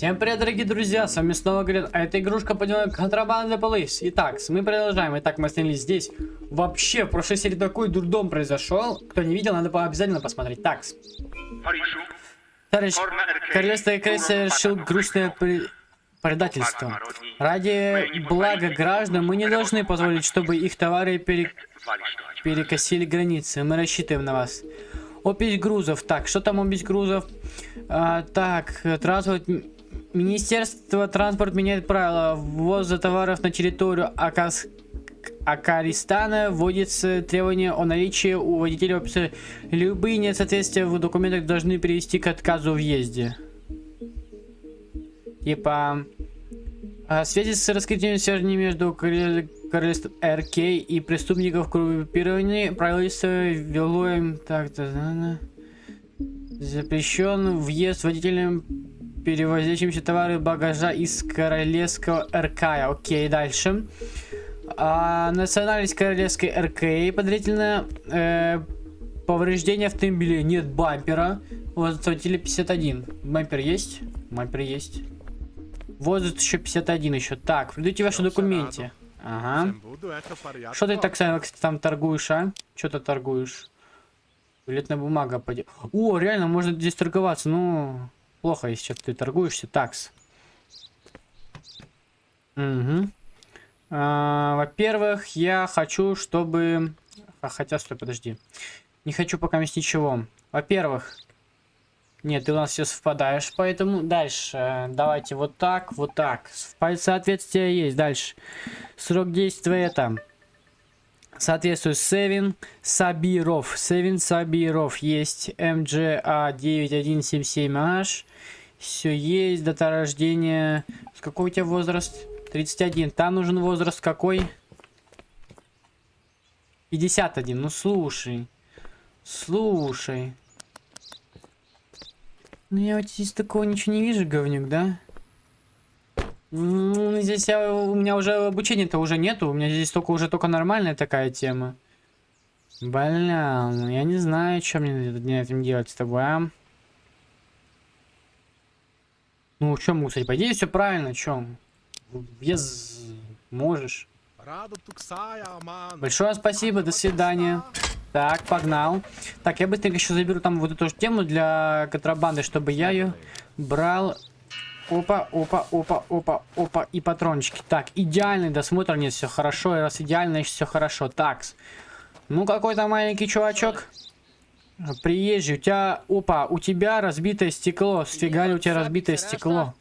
Всем привет, дорогие друзья, с вами снова говорят, а это игрушка под названием Контрабанда Police. Итак, мы продолжаем. Итак, мы остановились здесь. Вообще, в прошлой серии такой дурдом произошел. Кто не видел, надо обязательно посмотреть. Так, товарищ, королевство ИК совершил грустное при... предательство. Ради блага граждан мы не должны позволить, чтобы их товары пере... перекосили границы. Мы рассчитываем на вас. Опись грузов. Так, что там опись грузов? А, так, транспорт... Министерство транспорта меняет правила ввоза товаров на территорию Акас... Акаристана. Вводится требование о наличии у водителя описа. Любые несоответствия в документах должны привести к отказу въезде. Типа... В связи с раскрытием связи между королевством РК и преступников группирования правительство вело им так-то... Запрещен въезд водителям перевозящимся товары багажа из королевского РК. Окей, дальше. А, национальность королевской РК подозрительно э, повреждение автомобиля. Нет бампера. Возраст водителя 51. Бампер есть? Бампер есть. Возраст еще 51 еще. Так, придите ваши документе. Ага. Что ты так там торгуешь, а? Что ты торгуешь? Билетная бумага пойдет. О, реально, можно здесь торговаться. Ну, плохо, если что ты торгуешься. Такс. Угу. А, Во-первых, я хочу, чтобы... А, хотя, стой, подожди. Не хочу пока ничего. Во-первых... Нет, ты у нас все совпадаешь, поэтому дальше. Давайте вот так, вот так. Соответствие есть. Дальше. Срок действия это соответствует Севин Сабиров. Севин Сабиров есть МГА 9177H. Все есть. Дата рождения. С какой у тебя возраст? 31. Там нужен возраст какой? 51. Ну слушай. Слушай. Ну я вот здесь такого ничего не вижу, говнюк, да? Здесь я, у меня уже обучения-то уже нету. У меня здесь только уже только нормальная такая тема. Бля, ну я не знаю, что мне на этим делать с тобой, а? Ну, что мусорить? По идее, все правильно, что? Без можешь. Большое спасибо, до свидания. Так, погнал. Так, я быстренько еще заберу там вот эту же тему для контрабанды, чтобы я ее брал Опа, опа, опа, опа, опа. И патрончики. Так, идеальный досмотр. Нет, все хорошо. И раз идеально, значит все хорошо. Так. Ну, какой-то маленький чувачок. Приезжий. У тебя... Опа, у тебя разбитое стекло. Сфига ли у тебя разбитое стекло?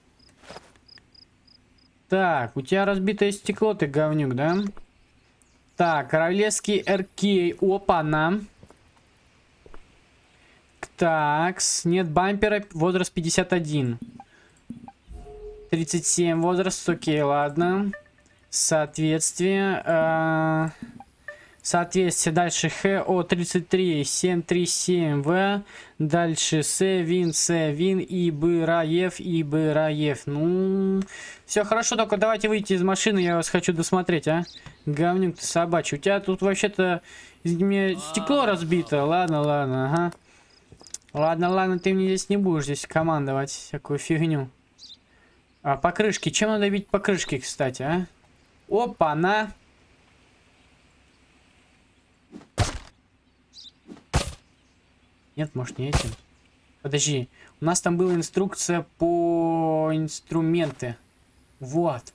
Так, у тебя разбитое стекло, ты говнюк, да? Так, королевский РК. Опа, на. Такс. Нет бампера. Возраст 51. 37 возраст, окей, ладно. Соответствие. Э, соответствие. Дальше ХО33 737В. Дальше Севин, Севин, Ибыраев, Ибыраев. Ну, все хорошо, только давайте выйти из машины, я вас хочу досмотреть, а. Говнюк ты собачий. У тебя тут вообще-то стекло разбито. Ладно, ладно, ага. Ладно, ладно, ты мне здесь не будешь здесь командовать всякую фигню. А, покрышки. Чем надо бить покрышки, кстати, а? Опа, на. Нет, может не этим. Подожди. У нас там была инструкция по инструменты. Вот.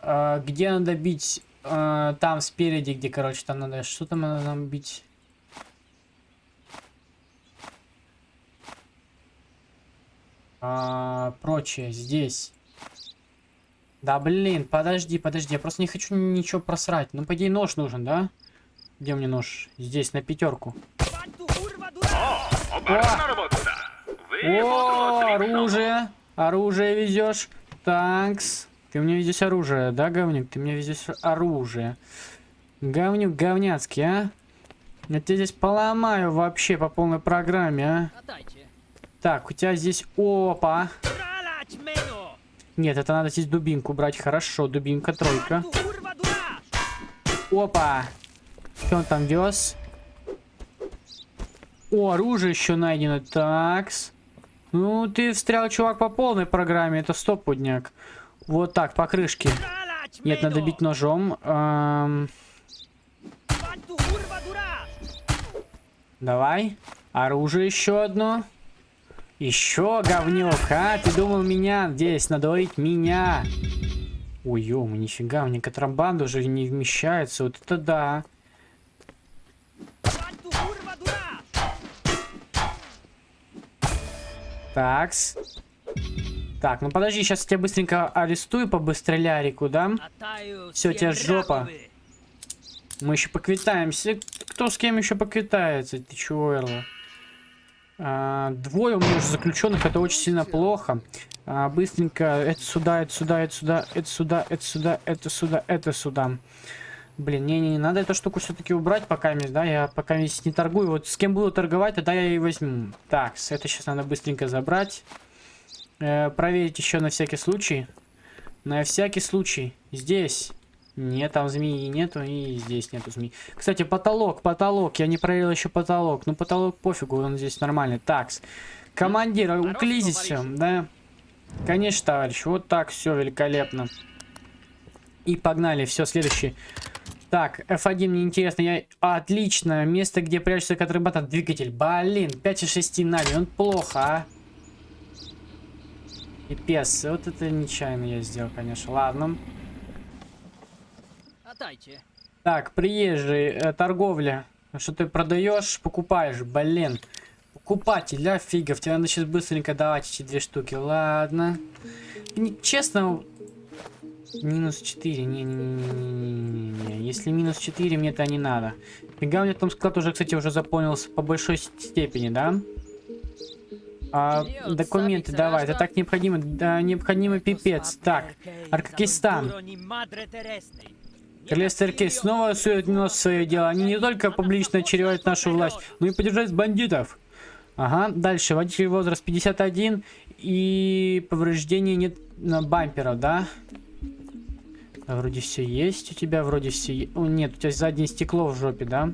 А, где надо бить? А, там спереди, где, короче, там надо... Что там надо нам бить? А, прочее. Здесь. Да блин, подожди, подожди, я просто не хочу ничего просрать. Ну, по идее, нож нужен, да? Где мне нож? Здесь, на пятерку. О! О, оружие! Оружие везешь. Танкс. Ты мне везешь оружие, да, говнюк? Ты мне везешь оружие. Говнюк говняцкий, а? Я тебя здесь поломаю вообще по полной программе, а? Так, у тебя здесь... Опа! Нет, это надо здесь дубинку брать. Хорошо, дубинка, тройка. Опа. Что он там вез? О, оружие еще найдено. Такс. Ну, ты встрял, чувак, по полной программе. Это стопудняк. Вот так, по крышке. Нет, надо бить ножом. Эм, Давай. Оружие еще одно. Еще говнюк, а? Ты думал меня здесь надорить меня? Ой, ё, нифига, мне контрабанда уже не вмещается. Вот это да. Такс. Так, ну подожди, сейчас я тебя быстренько арестую по быстролярику, да? Все, тебя жопа. Мы еще поквитаемся. Кто с кем еще поквитается? Ты чего, Эрла? А, двое у меня уже заключенных, это очень сильно плохо. А, быстренько, это сюда, это сюда, это сюда, это сюда, это сюда, это сюда, это сюда. Блин, не-не, не надо эту штуку все-таки убрать пока да, я пока месяц не торгую. Вот с кем буду торговать, тогда я и возьму. Так, это сейчас надо быстренько забрать. Э, проверить еще на всякий случай. На всякий случай. Здесь. Нет, там змеи нету, и здесь нету змеи. Кстати, потолок, потолок. Я не проверил еще потолок. Ну, потолок пофигу, он здесь нормальный. Такс. Командир, уклизись, да? Конечно, товарищ. Вот так, все великолепно. И погнали. Все, следующий. Так, F1 мне интересно. Я... Отлично. Место, где прячется контрабата. Двигатель. Блин, 5,6 Нави. Он плохо, а. Пипец. Вот это нечаянно я сделал, конечно. Ладно. Так, приезжий. Э, торговля. Что ты продаешь, покупаешь. Блин. Покупатель, да, фигов. Тебе надо сейчас быстренько давать эти две штуки. Ладно. Честно, Минус 4. Не-не-не-не-не-не. Если минус 4, мне это не надо. Фига у меня там склад уже, кстати, уже заполнился по большой степени, да? А, документы давай, это так необходимо. Да, необходимо пипец. Так, Аркакистан. Королевство Аркей снова сует нос в свое дело. Они не только публично очеревают нашу власть, но и поддержать бандитов. Ага, дальше. Водитель возраст 51 и повреждения нет на бамперов, да? Вроде все есть у тебя, вроде все... О, нет, у тебя заднее стекло в жопе, да?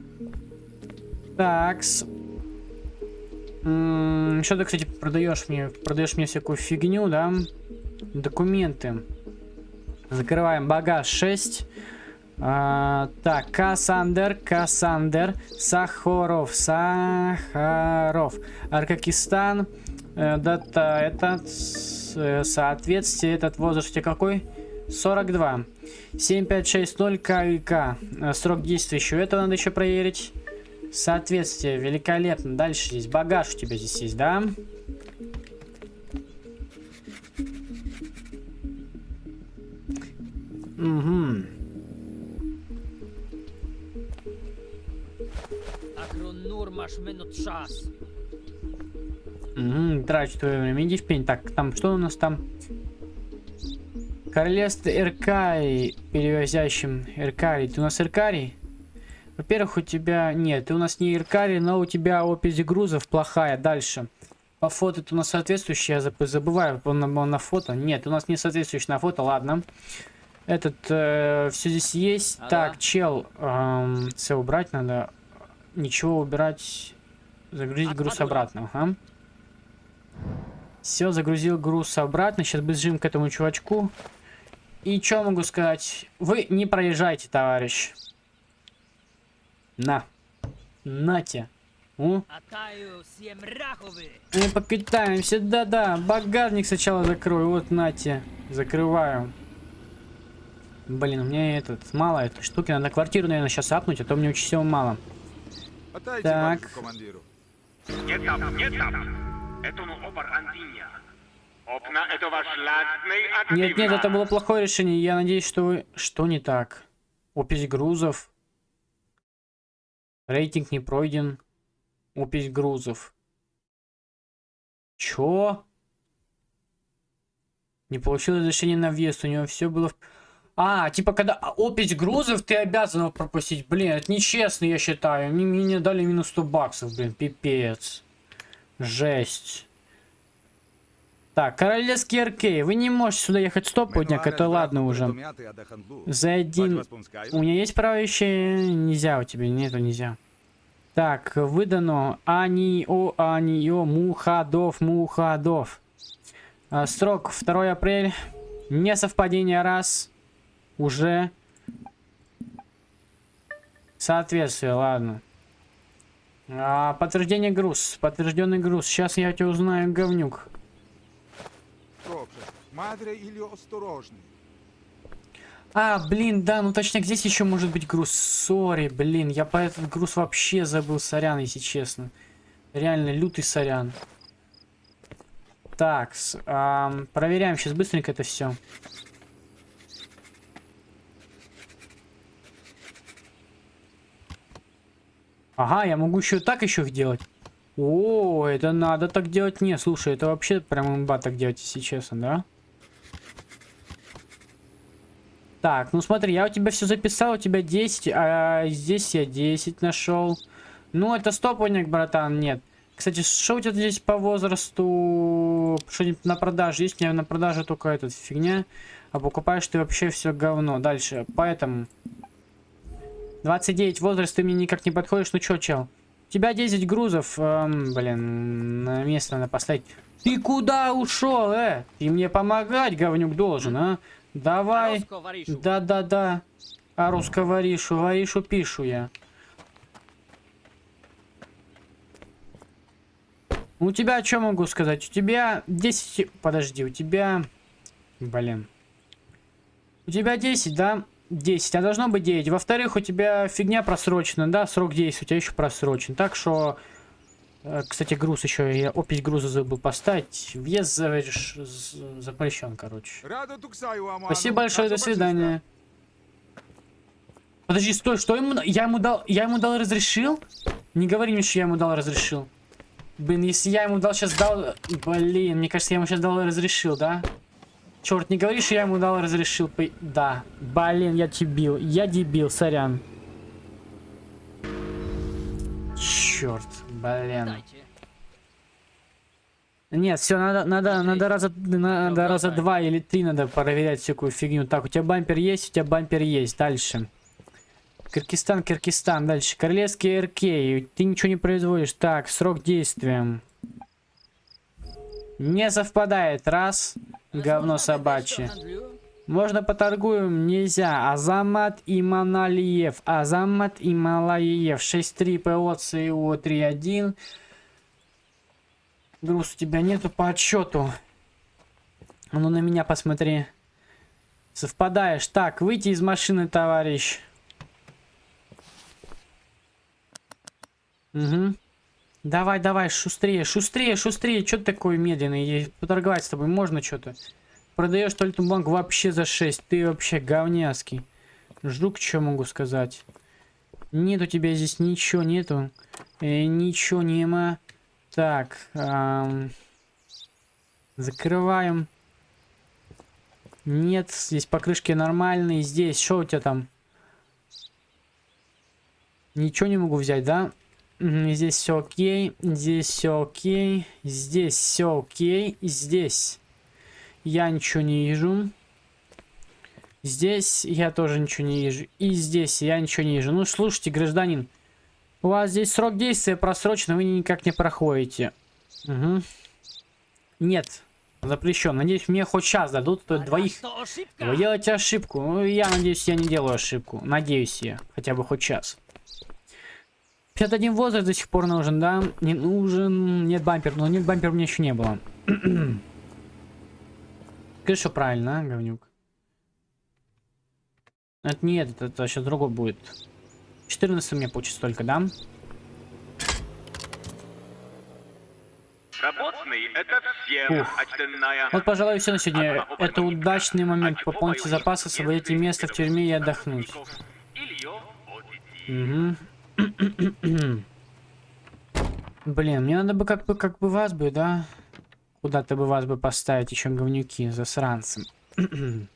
Такс. Что ты, кстати, продаешь мне? Продаешь мне всякую фигню, да? Документы. Закрываем багаж 6. А, так, Кассандер, Кассандер, Сахаров, Сахаров, Аркакистан, э, дата этот, э, соответствие, этот возраст какой? 42. 7560 КИК. Срок действия еще этого надо еще проверить. Соответствие, великолепно. Дальше здесь багаж у тебя здесь есть, да? Угу. Угу, трачу твое время. Иди в пень. Так, там, что у нас там? Королевство Эркарий, перевозящим Эркарий. Ты у нас Эркарий? Во-первых, у тебя... Нет, ты у нас не Эркарий, но у тебя опись грузов плохая. Дальше. По фото ты у нас соответствующий, я забываю, он, он на фото. Нет, у нас не соответствующий на фото, ладно. Этот, э, все здесь есть. Ага. Так, чел, эм, все убрать надо. Ничего убирать. Загрузить От, груз обратно, ага. Все, загрузил груз обратно. Сейчас бежим к этому чувачку. И что могу сказать? Вы не проезжайте, товарищ. На. Нате. У. Мы покатаемся. Да-да. Багажник сначала закрою. Вот, нате. Закрываю. Блин, у меня этот мало этой штуки. Надо квартиру, наверное, сейчас апнуть, а то мне очень всего мало. Так. Нет, нет, это ну обар антиния. Нет, нет, это было плохое решение. Я надеюсь, что вы... Что не так? Опись грузов. Рейтинг не пройден. Опись грузов. Чё? Не получил разрешение на въезд. У него все было... А, типа, когда опись грузов, ты обязан его пропустить. Блин, это нечестно, я считаю. Мне, мне дали минус 100 баксов, блин, пипец. Жесть. Так, королевский аркей. Вы не можете сюда ехать стопудняк, это ладно уже. За один... У меня есть право еще? Нельзя у тебя, нету, нельзя. Так, выдано Анио, Анио, Мухадов, Мухадов. А, срок 2 апреля. Несовпадение раз. Уже. Соответствие, ладно. А, подтверждение груз. Подтвержденный груз. Сейчас я тебя узнаю, говнюк. А, блин, да, ну точняк, здесь еще может быть груз. Сори, блин, я по этот груз вообще забыл, сорян, если честно. Реально, лютый сорян. Так, ам, проверяем сейчас быстренько это все. Ага, я могу еще так еще их делать. О, это надо так делать. Не, слушай, это вообще прям имба так делать, если честно, да? Так, ну смотри, я у тебя все записал, у тебя 10, а здесь я 10 нашел. Ну, это стопоник, братан, нет. Кстати, что у тебя здесь по возрасту? Что-нибудь на продаже есть? У меня на продаже только эта фигня. А покупаешь ты вообще все говно. Дальше, поэтому... 29 возраст, ты мне никак не подходишь. Ну чё, чел? У тебя 10 грузов. Эм, блин, на место надо поставить. Ты куда ушел, э? Ты мне помогать, говнюк, должен, а? Давай. Да-да-да. А русско варишу, варишу пишу я. У тебя что могу сказать? У тебя 10... Подожди, у тебя... Блин. У тебя 10, да? 10, а должно быть 9. Во-вторых, у тебя фигня просрочена, да? Срок действия у тебя еще просрочен. Так что... э, Кстати, груз еще, я опись груза забыл поставить. Въезд запрещен, короче. Спасибо большое, до свидания. Подожди, стой, что ему... Я ему дал... Я ему дал разрешил? Не говори мне, что я ему дал разрешил. Блин, если я ему дал сейчас дал... Блин, мне кажется, я ему сейчас дал разрешил, да? Черт, не говори, что я ему дал разрешил. Да. Блин, я дебил. Я дебил, сорян. Черт, блин. Нет, все, надо, надо, надо раза, надо раза два или три надо проверять всякую фигню. Так, у тебя бампер есть, у тебя бампер есть. Дальше. Киргизстан, Киргизстан. Дальше. Королевский РК. Ты ничего не производишь. Так, срок действия. Не совпадает. Раз. Говно собачье. Можно поторгуем? Нельзя. Азамат Иманалиев. Азамат Ималаев. 6-3 ПО ЦИО 3-1. Груз у тебя нету по отчету. Ну на меня посмотри. Совпадаешь. Так, выйти из машины, товарищ. Угу. Давай, давай, шустрее, шустрее, шустрее. Что ты такой медленный? Поторговать с тобой можно что-то? Продаешь туалетную банк вообще за 6. Ты вообще говняский. Жук, что могу сказать? Нет у тебя здесь ничего нету. Э, ничего нема. Так. ам, закрываем. Нет, здесь покрышки нормальные. Здесь, что у тебя там? Ничего не могу взять, да? Здесь все окей, здесь все окей, здесь все окей, здесь я ничего не вижу. Здесь я тоже ничего не вижу. И здесь я ничего не вижу. Ну, слушайте, гражданин, у вас здесь срок действия просрочен, вы никак не проходите. Угу. Нет, запрещен. Надеюсь, мне хоть сейчас дадут то двоих. Вы делаете ошибку. Ну, я надеюсь, я не делаю ошибку. Надеюсь я. Хотя бы хоть сейчас. 51 возраст до сих пор нужен, да? Не нужен. Нет бампер. Но нет бампер у меня еще не было. Скажи, что правильно, а, говнюк? Это не этот, это сейчас другой будет. 14 мне получится только, да? Это Ух. очтенная. Вот, пожалуй, все на сегодня. Это удачный момент. Пополните запасы, освободите место в тюрьме и отдохнуть. Угу. Блин, мне надо бы как бы как бы вас бы, да? Куда-то бы вас бы поставить еще говнюки, засранцы.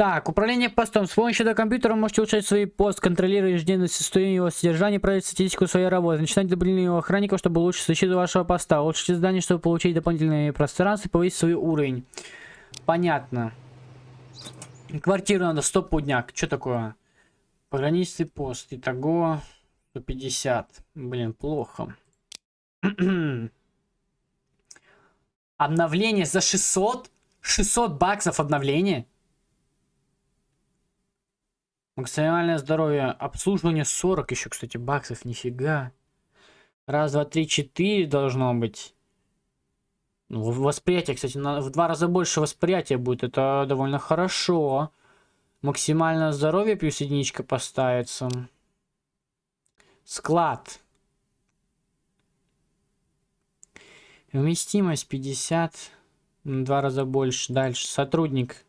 Так, управление постом. С помощью до компьютера можете улучшать свой пост, контролируя ежедневное состояние его содержания, проводить статистику своей работы. Начинать добавление его охранников, чтобы улучшить защиту вашего поста. Улучшите здание, чтобы получить дополнительные пространства и повысить свой уровень. Понятно. Квартиру надо, стоп, пудняк. Что такое? Пограничный пост. Итого... 150. Блин, плохо. Обновление за 600? 600 баксов обновление? Максимальное здоровье. Обслуживание 40 еще, кстати, баксов. Нифига. Раз, два, три, четыре должно быть. Ну, восприятие, кстати, в два раза больше восприятия будет. Это довольно хорошо. Максимальное здоровье плюс единичка поставится. Склад. Вместимость 50. Два раза больше. Дальше. Сотрудник.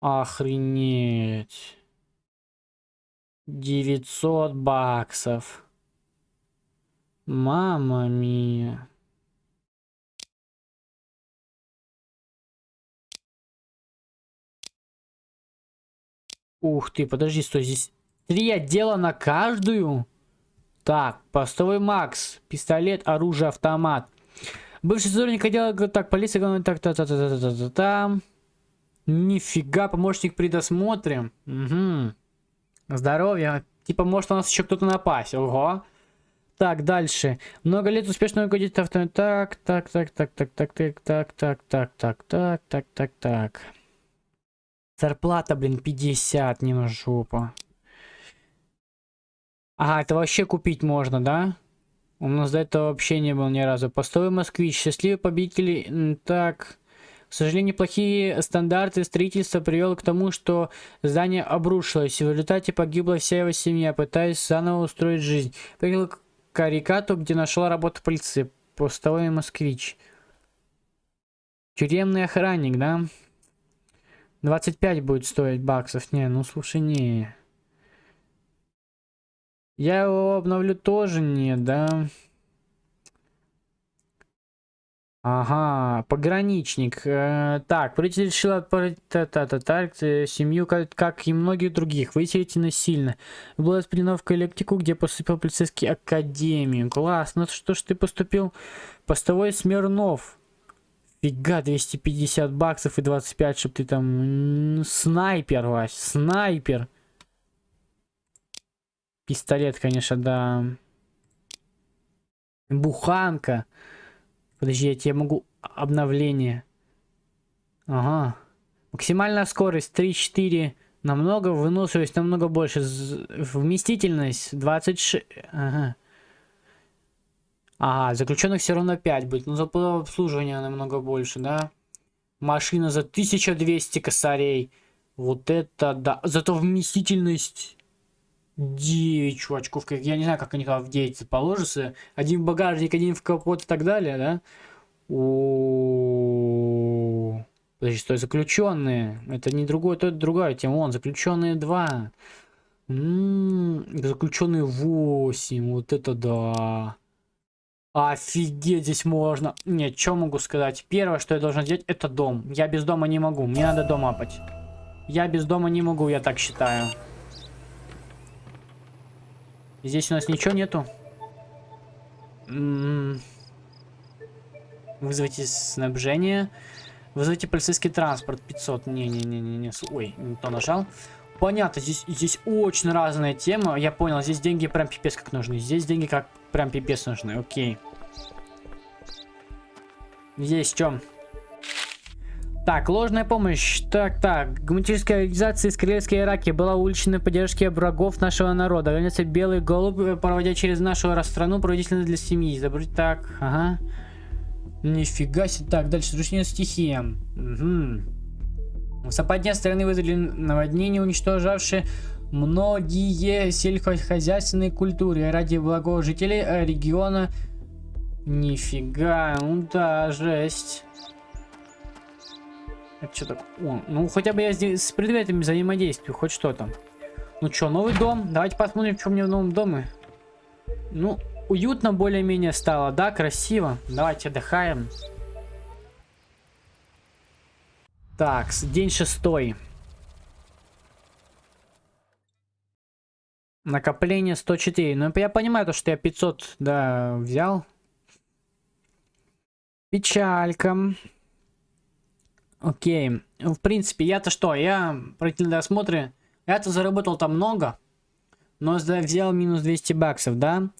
Охренеть. 900 баксов. Мама мия. Ух ты, подожди, стой, здесь три отдела на каждую? Так, постовой Макс, пистолет, оружие, автомат. Бывший сотрудник отдела, так, полиция, так, так, так, так, так, так, так, так. Нифига, помощник при досмотре. Угу. Здоровье. Типа, может у нас еще кто-то напасть. Ого. Так, дальше. Много лет успешно руководить авто. Так, так, так, так, так, так, так, так, так, так, так, так, так, так, так. Зарплата, блин, 50, не на жопу. Ага, это вообще купить можно, да? У нас до этого вообще не было ни разу. Постовый москвич, счастливый победитель. Так. К сожалению, плохие стандарты строительства привел к тому, что здание обрушилось. В результате погибла вся его семья, пытаясь заново устроить жизнь. Приехал к Карикату, где нашла работу полиции. Постовой москвич. Тюремный охранник, да? 25 будет стоить баксов. Не, ну слушай, не. Я его обновлю тоже не, да? Ага, пограничник. Э, так, правительство решило отправить та -та -та -та, семью, как, как и многих других, выселить насильно. Была распределена в коллектику, где поступил полицейский академию. Класс, ну что ж ты поступил? Постовой Смирнов. Фига, 250 баксов и 25, чтобы ты там... Снайпер, Вась, снайпер. Пистолет, конечно, да. Буханка. Подожди, я тебе могу... Обновление. Ага. Максимальная скорость 3-4. Намного, выносливость намного больше. Вместительность 26... Ага. Ага, заключенных все равно 5 будет. Но за обслуживание намного больше, да? Машина за 1200 косарей. Вот это да. Зато вместительность 9 чувачков. Я не знаю, как они там в 9 положатся. Один в багажник, один в капот и так далее, да? О, Подожди, стой, заключенные. Это не другое, то это другая тема. Вон, заключенные 2. заключенные 8. Вот это да. Офигеть, здесь можно. Нет, что могу сказать? Первое, что я должен сделать, это дом. Я без дома не могу. Мне надо дом апать. Я без дома не могу, я так считаю. Здесь у нас ничего нету. М-м. Вызовите снабжение. Вызовите полицейский транспорт. 500. Не-не-не-не. Ой, не то нажал. Понятно, здесь, здесь очень разная тема. Я понял, здесь деньги прям пипец как нужны. Здесь деньги как прям пипец нужны. Окей. Здесь в чем? Так, ложная помощь. Так, так. Гуманитарская организация из Корейской Ираки была уличной поддержки врагов нашего народа. Организация Белый Голубь, э, проводя через нашу страну, проводительно для семьи. Забрать так, ага. Нифига себе. Так, дальше. Сручнее стихия. Угу. Западня страны вызвали наводнение, уничтожавшие многие сельскохозяйственные культуры ради благого жителей региона. Нифига, ну да, жесть. Это что так? О, ну хотя бы я здесь с предметами взаимодействую, хоть что-то. Ну что, новый дом? Давайте посмотрим, что мне в новом доме. Ну, уютно более-менее стало, да, красиво. Давайте отдыхаем. Так, день шестой. Накопление 104. Ну, я понимаю, то, что я 500, да, взял. Печалька. Окей. В принципе, я-то что? Я про досмотры Я-то заработал там много, но взял минус 200 баксов, да?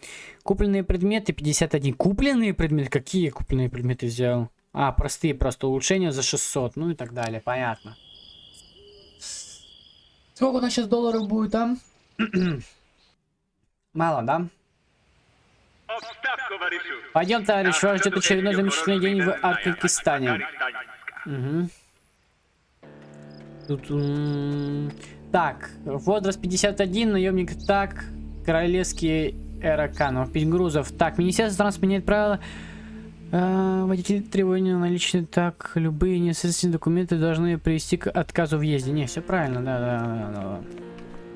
Купленные предметы 51. Купленные предметы? Какие купленные предметы взял? А, простые просто улучшения за 600, ну и так далее, понятно. Сколько у нас сейчас долларов будет там? Мало, да? Пойдем, товарищ, вас ждет очередной замечательный день в. Афганистане. Угу. Тут, так, возраст 51, наемник так, королевский эраканов, 5 грузов. Так, Министерство транспорта меняет правила. А, водители требования наличные так, любые несоответственные документы должны привести к отказу в въезде. Не, все правильно, да, да, да, да.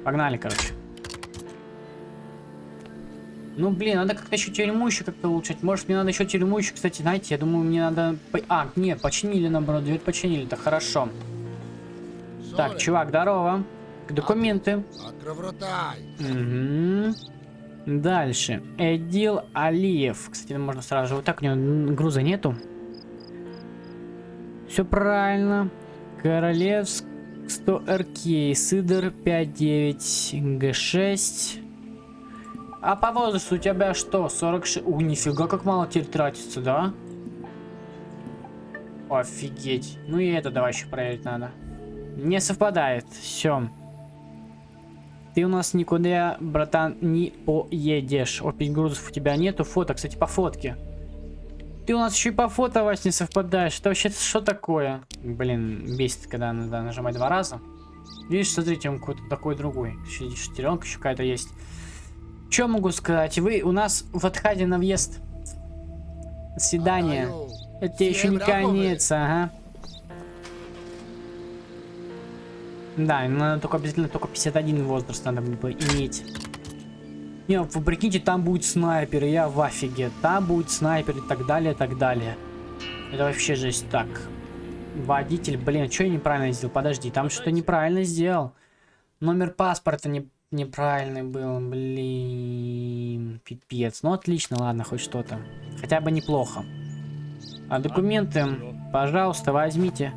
Погнали, короче. Ну, блин, надо как-то еще тюрьму еще как-то улучшать. Может, мне надо еще тюрьму еще, кстати, знаете, я думаю, мне надо... А, нет, починили, наоборот, дверь починили, это хорошо. Так, чувак, здорово. Документы. Откровротай. Угу. Дальше. Эдил Алиев. Кстати, можно сразу же вот так, у него груза нету. Все правильно. Королевск 100 РК. Сидор 59 Г6. А по возрасту у тебя что? 46? У, нифига, как мало теперь тратится, да? Офигеть. Ну и это давай еще проверить надо. Не совпадает. Все. Ты у нас никуда, братан, не поедешь. Опять грузов у тебя нету. Фото, кстати, по фотке. Ты у нас еще и по фото, Вась, не совпадаешь. Это вообще что такое? Блин, бесит, когда надо нажимать два раза. Видишь, смотрите, он какой-то такой другой. Еще шестеренка еще какая-то есть. Что могу сказать? Вы у нас в отходе на въезд. Отдаю. Это тебе еще не конец, ага. Да, надо только обязательно только 51 возраст надо бы иметь. Не, вы прикиньте, там будет снайпер, я в офиге. Там будет снайпер и так далее, и так далее. Это вообще жесть. Так. Водитель, блин, что я неправильно сделал? Подожди, там что-то неправильно сделал. Номер паспорта не, неправильный был, блин. Пипец. Ну отлично, ладно, хоть что-то. Хотя бы неплохо. А документы, пожалуйста, возьмите.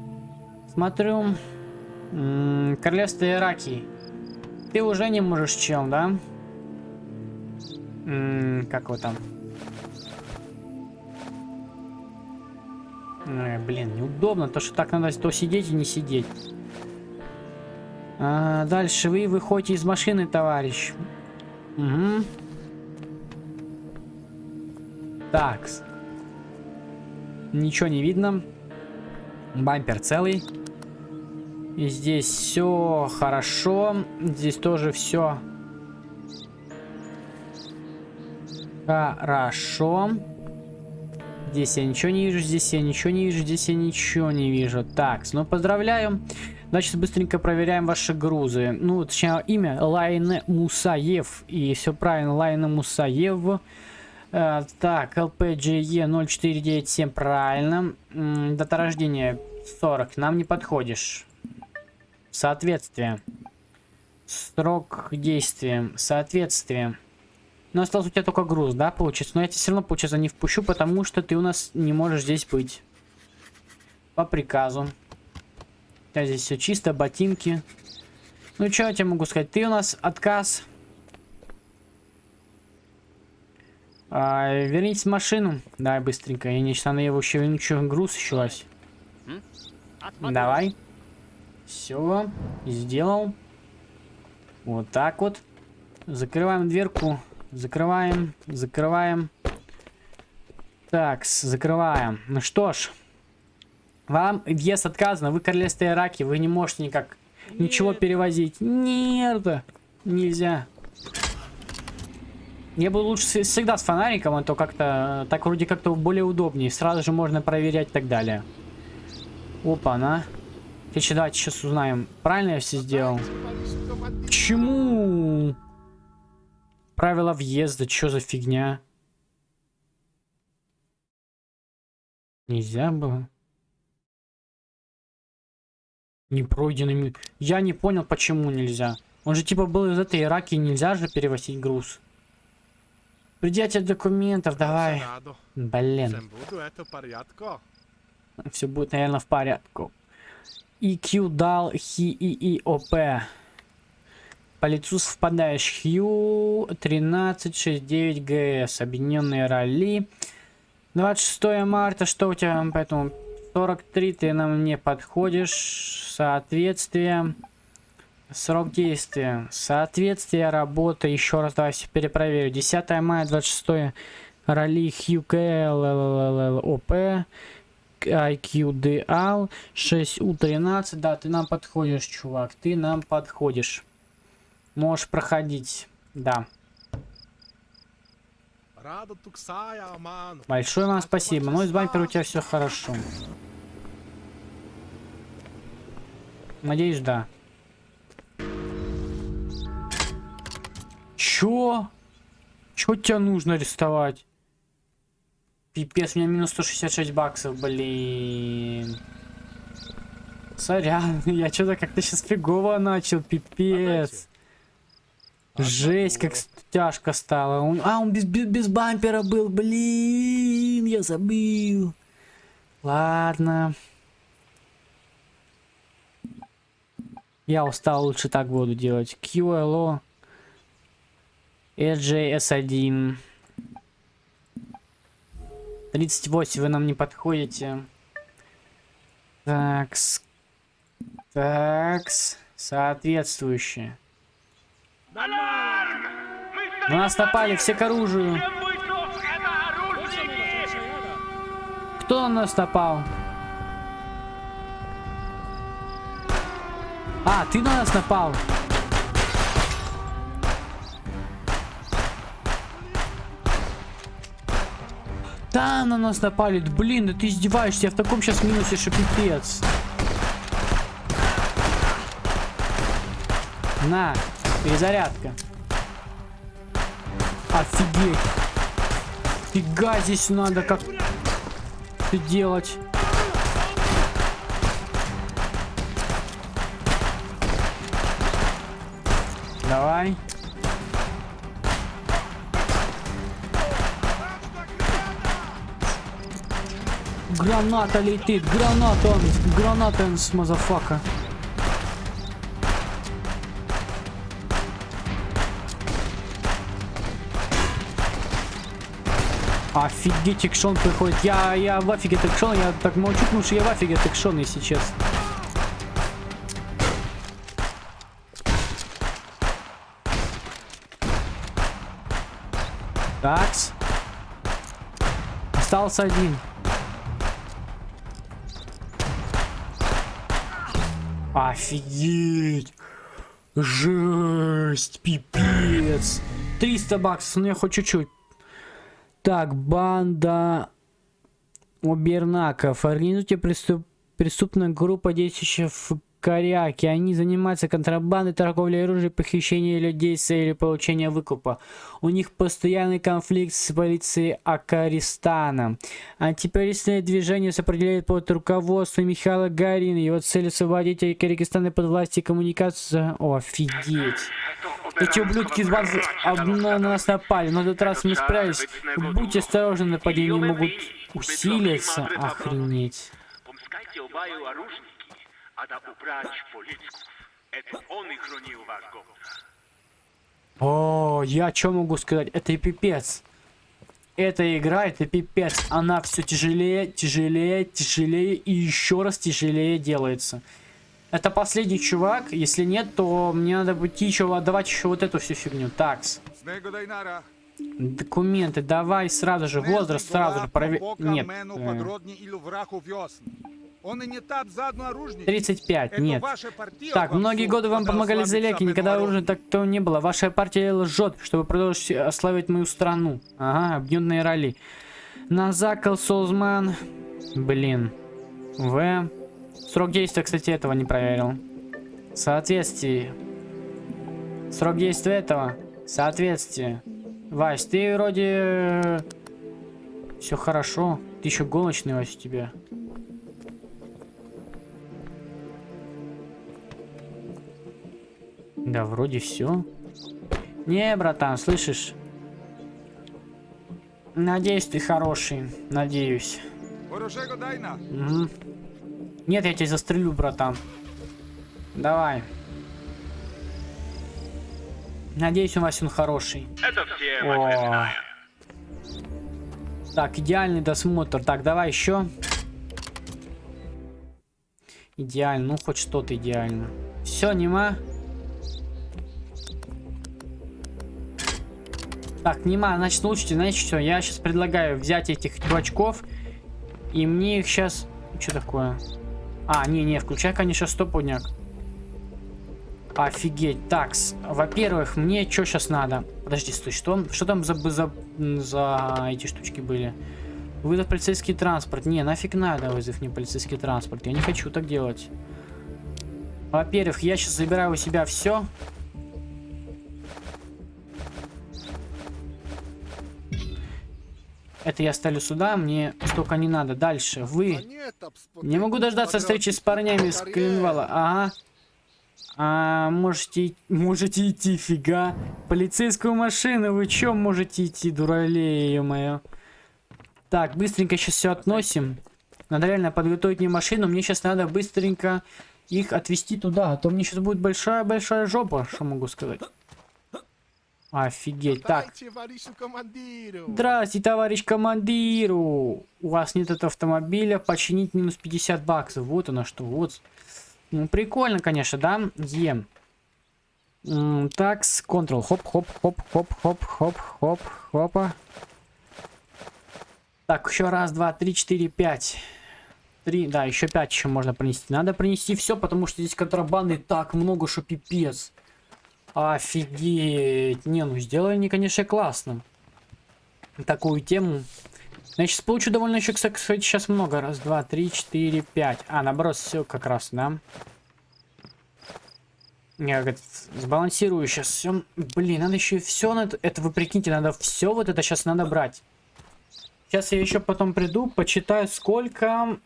Смотрю. Королевство Ираки. Ты уже не можешь, чем, да? М, Как его там? Э, блин, неудобно, то что так надо то сидеть и не сидеть. А, дальше вы выходите из машины, товарищ. Угу. Так. Ничего не видно. Бампер целый. И здесь все хорошо. Здесь тоже все хорошо. Здесь я ничего не вижу, здесь я ничего не вижу, здесь я ничего не вижу. Так, ну поздравляю. Значит, быстренько проверяем ваши грузы. Ну, точнее, имя Лайне Мусаев. И все правильно, Лайне Мусаев. Э, так, LPGE 0497, правильно. Дата рождения 40, нам не подходишь. Соответствие. Срок действия. Соответствие. Но остался у тебя только груз, да, получится? Но я тебя все равно, получается, не впущу, потому что ты у нас не можешь здесь быть. По приказу. У тебя здесь все чисто, ботинки. Ну, что я тебе могу сказать? Ты у нас отказ. А, вернитесь в машину. Давай быстренько. Я не надо его еще, еще груз еще. Давай. Все. Сделал. Вот так вот. Закрываем дверку. Закрываем. Закрываем. Так, закрываем. Ну что ж. Вам въезд отказано. Вы королевство Ираки. Вы не можете никак ничего перевозить. Нет. Нельзя. Я бы лучше всегда с фонариком, а то как-то так вроде как-то более удобнее. Сразу же можно проверять и так далее. Опа, на. Короче, давайте сейчас узнаем, правильно я все сделал. Почему? Правила въезда, что за фигня? Нельзя было. Не пройденными. Я не понял, почему нельзя. Он же типа был из этой Ираки, нельзя же перевозить груз. Предъятие документов, давай. Блин. Все будет, наверное, в порядку. EQ дал хи и и ОП. По лицу совпадаешь. Хью 1369 ГС. Объединенные ралли. 26 марта. Что у тебя поэтому? 43 ты нам не подходишь. Соответствие. Срок действия. Соответствие работы. Еще раз давай перепроверю. 10 мая 26 ралли Хью ОП. IQ Dual 6U13. Да, ты нам подходишь, чувак. Ты нам подходишь. Можешь проходить. Да. Большое вам спасибо. Ну, из бампера у тебя все хорошо. Надеюсь, да. Чё? Чё тебе нужно арестовать? Пипец, у меня минус 166 баксов, блин. Сорян, я что-то как-то сейчас фигово начал, пипец. Жесть, как тяжко стало. Он- а, он без, без, без бампера был, блин, я забыл. Ладно. Я устал, лучше так буду делать. QLO. SJS1. 38 вы нам не подходите. Такс. Такс. Мы На нас напали, все к оружию. Кто на нас напал? А, ты на нас напал. Да, на нас напали. Блин, да ты издеваешься. Я в таком сейчас минусе, что пипец. На, перезарядка. Офигеть. Фига здесь надо как ты делать. Давай. Граната летит, граната, граната, motherfucka. Офигеть, экшон приходит. Я, я в офиге от экшона, я так молчу, потому что я в офиге от экшона, если честно. Такс. Остался один. Офигеть. Жесть, пипец. 300 баксов, ну я хоть чуть-чуть. Так, банда Убернаков. Организуйте преступ... преступная группа, действующая в Коряке. Они занимаются контрабандой, торговлей оружием, похищением людей с целью получения выкупа. У них постоянный конфликт с полицией Акаристана. Антитеррористное движение сопределяет под руководством Михаила Гарина. Его цель освободить Кыргызстана под власти коммуникации. О, офигеть. Эти ублюдки из банды на нас напали, но этот раз мы справились. Будьте осторожны, нападения могут усилиться. Охренеть. А да убрать полицку. Это он и хранил ваш город. О, я что могу сказать? Это пипец. Эта игра, это пипец. Она все тяжелее, тяжелее, тяжелее и еще раз тяжелее делается. Это последний чувак. Если нет, то мне надо будет еще отдавать еще вот эту всю фигню. Такс. Документы, давай сразу же. Возраст сразу же проверь. Нет. Э. Он и не так заодно оружник. 35, Это нет. Так, многие годы вам помогали зэляки, никогда уже так то не было. Ваша партия лжет, чтобы продолжить ославить мою страну. Ага, объединенные роли. Назакал Солзман. Блин. В. Срок действия, кстати, этого не проверил. Соответствие. Срок действия этого. Соответствие. Вась, ты вроде... Все хорошо. Ты еще гоночный, Вась, у тебя. Да, вроде все. Не, братан, слышишь? Надеюсь, ты хороший. Надеюсь. Мгм. Нет, я тебя застрелю, братан. Давай. Надеюсь, у вас он хороший. Это все О. временная. Так, идеальный досмотр. Так, давай еще. Идеально, ну хоть что-то идеально. Все, нема. Так, нема, значит, слушайте, знаете что, я сейчас предлагаю взять этих чувачков, и мне их сейчас... Что такое? А, не-не, включай, конечно, стопудняк. Офигеть. Так, во-первых, мне что сейчас надо? Подожди, стой, что, что там за, за, за эти штучки были? Вызов полицейский транспорт. Не, нафиг надо вызов не полицейский транспорт. Я не хочу так делать. Во-первых, я сейчас забираю у себя все. Это я ставлю сюда, мне столько не надо. Дальше, вы. Не могу дождаться встречи с парнями с Клинвала. Ага. А, можете, можете идти, фига. Полицейскую машину, вы чё можете идти, дуралей, ё-моё. Так, быстренько сейчас все относим. Надо реально подготовить мне машину. Мне сейчас надо быстренько их отвезти туда. А то мне сейчас будет большая-большая жопа, что могу сказать. Офигеть. Так. Здрасте, товарищ командиру. У вас нет этого автомобиля. Починить минус 50 баксов. Вот оно что. Вот. Ну, прикольно, конечно, да? Ем. Так, с Ctrl. Хоп, хоп, хоп, хоп, хоп, хоп, хоп, хопа. Так, еще раз, два, три, четыре, пять. Три, да, еще пять еще можно принести. Надо принести все, потому что здесь контрабанды так много, что пипец. Офигеть. Не, ну сделали они, конечно, классно. Такую тему. Сейчас получу довольно еще, кстати, сейчас много. Раз, два, три, четыре, пять. А, наоборот, все как раз, да? Я говорит, сбалансирую сейчас все. Блин, надо еще все на это. Это вы прикиньте, надо все вот это сейчас надо брать. Сейчас я еще потом приду, почитаю, сколько...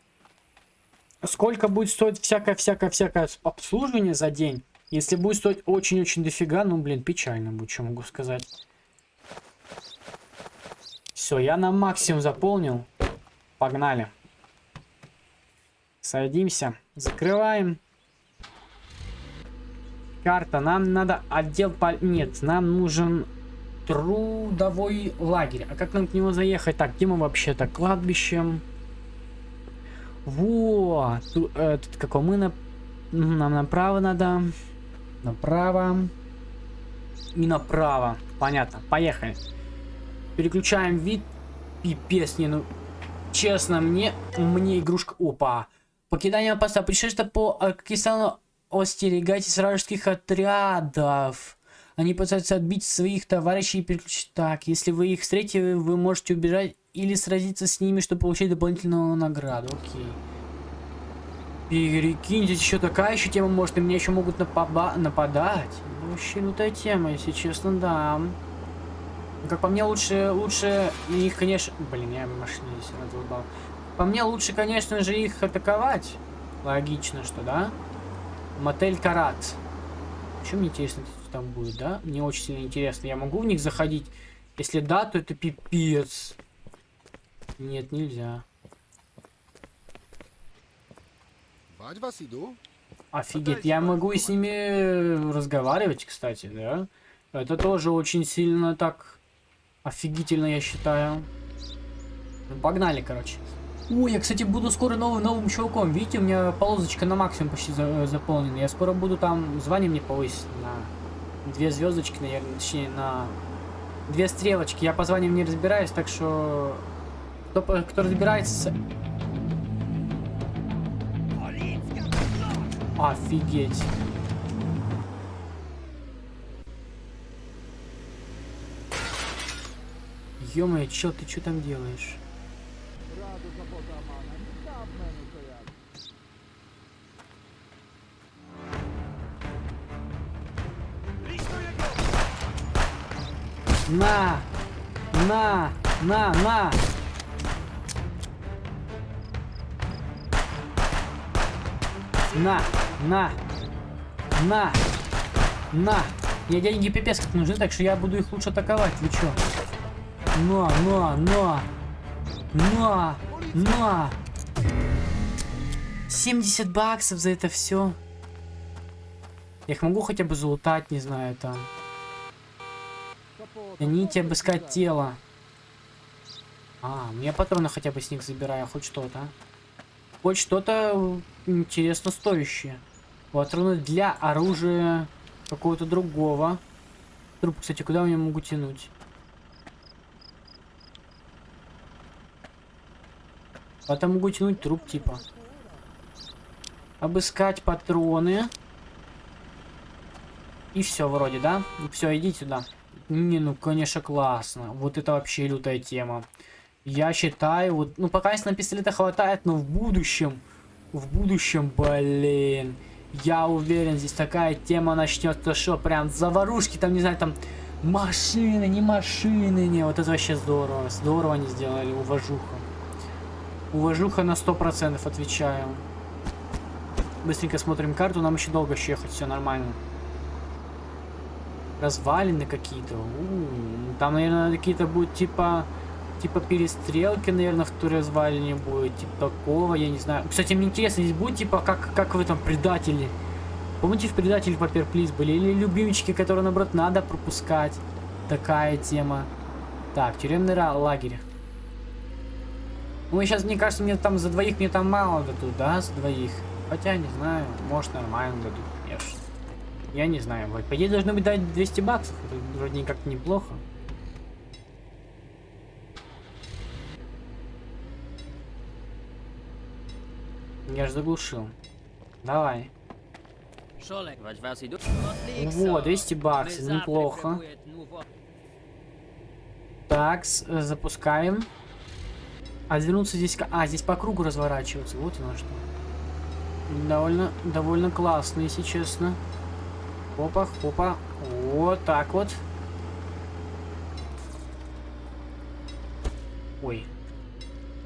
Сколько будет стоить всякое-всякое-всякое обслуживание за день. Если будет стоить очень-очень дофига, ну, блин, печально будет, что могу сказать. Все, я на максимум заполнил. Погнали. Садимся. Закрываем. Карта. Нам надо отдел... По... Нет, нам нужен трудовой лагерь. А как нам к нему заехать? Так, где мы вообще-то? Кладбищем. Вот. Тут, э, тут какой мы на... Нам направо надо. Направо. И направо. Понятно. Поехали. Переключаем вид. Пипец, не, ну... Честно, мне... Мне игрушка... Опа. Покидание поста. Пришествие по Акистану. Остерегайтесь вражеских отрядов. Они пытаются отбить своих товарищей и переключить. Так, если вы их встретите, вы можете убежать или сразиться с ними, чтобы получить дополнительную награду. Окей. Перекинь, здесь еще такая еще тема может, и мне еще могут напаба нападать. Вообще лютая тема, если честно, да. Как по мне, лучше, лучше их, конечно... Блин, я машину здесь раздолбал. По мне, лучше, конечно же, их атаковать. Логично, что, да? Мотель Карат. Что мне интересно, что там будет, да? Мне очень сильно интересно. Я могу в них заходить? Если да, то это пипец. Нет, нельзя. Офигеть, я могу и с ними разговаривать, кстати, да? Это тоже очень сильно так офигительно, я считаю. Ну, погнали, короче. Ой, я, кстати, буду скоро новым новым чуваком. Видите, у меня полосочка на максимум почти за, заполнена. Я скоро буду там звание мне повысить на две звездочки, наверное, точнее, на две стрелочки. Я по званиям не разбираюсь, так что кто, кто разбирается... Офигеть. Ё-моё, чел, ты что там делаешь? На! На! На! На! На! На! На! На! Мне деньги пипец как нужны, так что я буду их лучше атаковать. Вы чё? На! На! На! На! На! 70 баксов за это все. Я их могу хотя бы залутать, не знаю, там. Гоните обыскать тело. А, ну я патроны хотя бы с них забираю, хоть что-то. Хоть что-то интересно стоящее. Патроны для оружия какого-то другого. Труп, кстати, куда я могу тянуть? Потом могу тянуть труп, типа. Обыскать патроны. И все вроде, да? Все, иди сюда. Не, ну, конечно, классно. Вот это вообще лютая тема. Я считаю, вот, ну, пока на пистолета хватает, но в будущем, в будущем, блин, я уверен, здесь такая тема начнется, что прям заварушки, там, не знаю, там, машины, не машины, не, вот это вообще здорово, здорово они сделали, уважуха. Уважуха на 100% отвечаю. Быстренько смотрим карту, нам еще долго ехать, все нормально. Развалины какие-то. Там, наверное, какие-то будут типа... Типа перестрелки, наверное, в той развалине будет. Типа такого, я не знаю. Кстати, мне интересно, здесь будет типа как, как в этом предателе. Помните, в предателе Папер Плиз были? Или любимчики, которые, наоборот, надо пропускать. Такая тема. Так, тюремный лагерь. Ну, сейчас, мне кажется, мне там за двоих мне там мало дадут, да, за двоих. Хотя, не знаю, может нормально дадут, конечно. Я не знаю, по идее должны быть дать 200 баксов, вроде как неплохо. Я же заглушил. Давай. Вот, 200 баксов, неплохо. Так, запускаем. А вернуться здесь... А, здесь по кругу разворачиваться. Вот оно что. Довольно, довольно классно, если честно. Опа, опа. Вот так вот. Ой.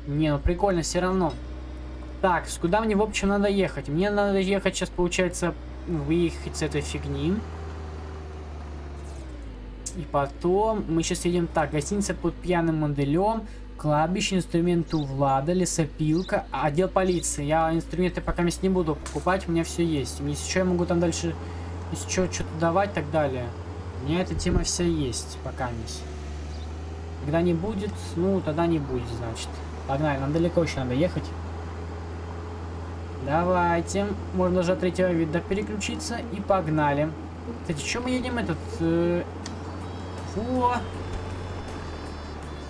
Не, ну прикольно все равно. Так, куда мне в общем надо ехать? Мне надо ехать сейчас, получается, выехать с этой фигни. И потом мы сейчас едем так. Гостиница под пьяным моделем. Кладбище, инструменты у Влада, лесопилка, отдел полиции. Я инструменты пока мест не буду покупать, у меня все есть. Если что, я могу там дальше, если что, что-то давать и так далее. У меня эта тема вся есть, пока мисс. Когда не будет, ну, тогда не будет, значит. Погнали, нам далеко еще надо ехать. Давайте. Можно даже от третьего вида переключиться. И погнали. Кстати, что мы едем этот... Э... Фу.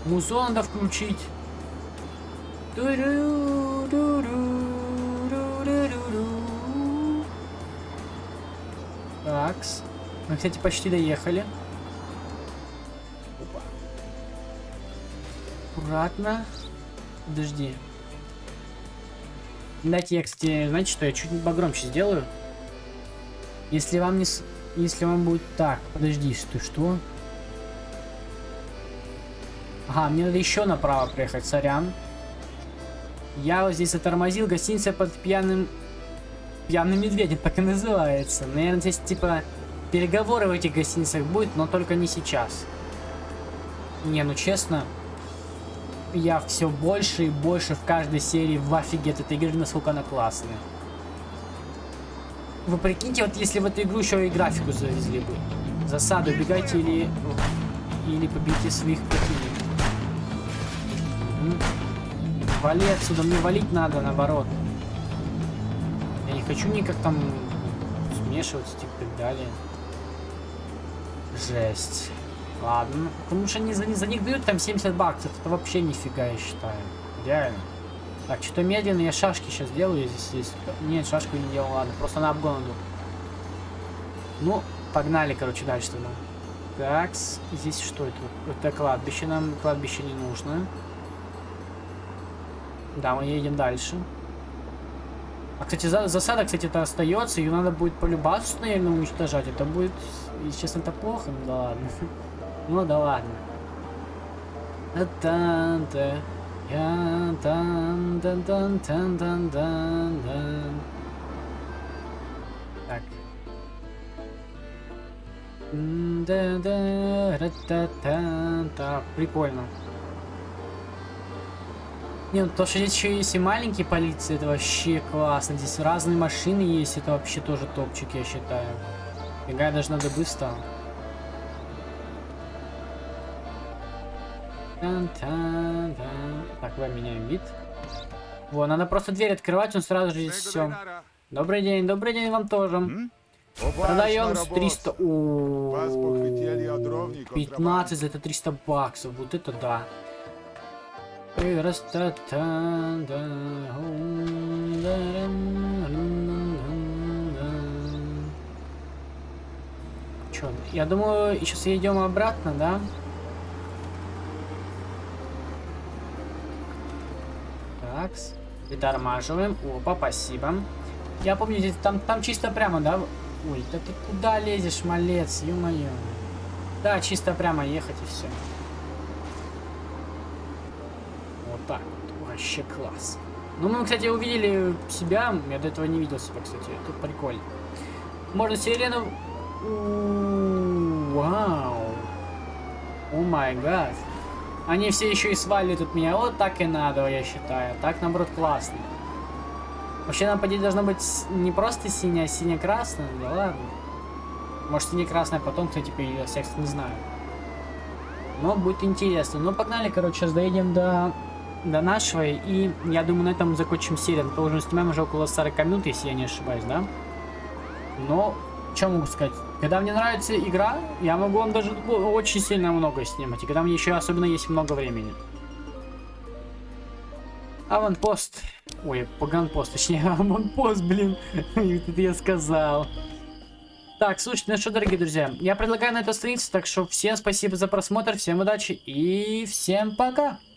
Музон надо включить. Такс. Мы, кстати, почти доехали. Опа. Аккуратно. Подожди. Дайте я, кстати, знаете что, я чуть погромче сделаю. Если вам не... Если вам будет... Так, подожди, что, что? Ага, мне надо еще направо проехать, сорян. Я вот здесь затормозил, гостиница под пьяным... Пьяным медведем, так и называется. Наверное, здесь типа переговоры в этих гостиницах будет, но только не сейчас. Не, ну честно, я все больше и больше в каждой серии в офиге от этой игры, насколько она классная. Вы прикиньте, вот если в эту игру еще и графику завезли бы. Засаду, убегайте или, или побейте своих противников. Вали отсюда, мне валить надо, наоборот. Я не хочу никак там смешиваться, типа, и так далее. Жесть. Ладно. Потому что они за, за них дают там 70 баксов. Это вообще нифига, я считаю. Реально. Так, что-то медленно. Я шашки сейчас делаю здесь. здесь. Нет, шашку не делал. Ладно, просто на обгон иду. Ну, погнали, короче, дальше тогда. Так, здесь что это? Это кладбище. Нам кладбище не нужно. Да, мы едем дальше. А, кстати, за, засада, кстати, это остается. Ее надо будет полюбаться, наверное, уничтожать. Это будет, если честно, это плохо. Ну да ладно. Ну да ладно. Так. Прикольно. Не, ну то, что здесь еще есть и маленькие полиции, это вообще классно. Здесь разные машины есть, это вообще тоже топчик, я считаю. Бегать даже надо быстро. Так, давай меняем вид. Во, надо просто дверь открывать, он сразу же здесь все. Добрый день, добрый день вам тоже. Продаем с Обачно 300... работа. Вас похитили О, от дровников, 15 за это 300 баксов. Вот это да. Чё, я думаю, сейчас едем обратно, да? Так, притормаживаем. Опа, спасибо. Я помню, здесь там, там чисто прямо, да? Ой, да ты куда лезешь, малец, ё-моё. Да, чисто прямо ехать и все. Вот так вот. Вообще класс. Ну, мы, кстати, увидели себя. Я до этого не видел себя, кстати. Это прикольно. Можно сирену... Вау. О май гад. Они все еще и сваливают от меня. Вот так и надо, я считаю. Так, наоборот, классно. Вообще, нам, по идее, должно быть не просто синяя, а сине-красная. Да ладно. Может, сине-красная потом, кстати, появилась. Я, кстати, не знаю. Но будет интересно. Ну, погнали, короче, сейчас доедем до, до нашего. И я думаю, на этом закончим серию. Мы уже снимаем уже около 40 минут, если я не ошибаюсь, да? Но, что могу сказать? Когда мне нравится игра, я могу вам даже очень сильно много снимать. И когда мне еще особенно есть много времени. Аванпост. Ой, паганпост, точнее, аванпост, блин. Это я сказал. Так, слушайте, ну что, дорогие друзья, я предлагаю на это остановиться, так что всем спасибо за просмотр, всем удачи и всем пока.